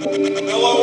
Hello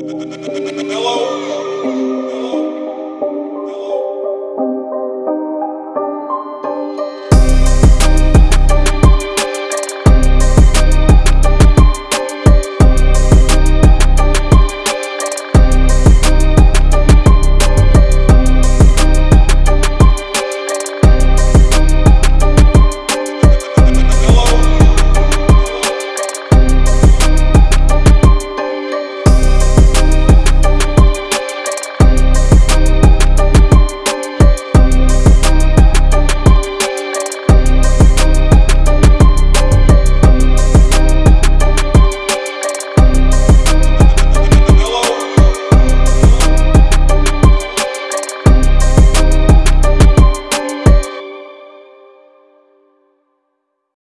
Hello.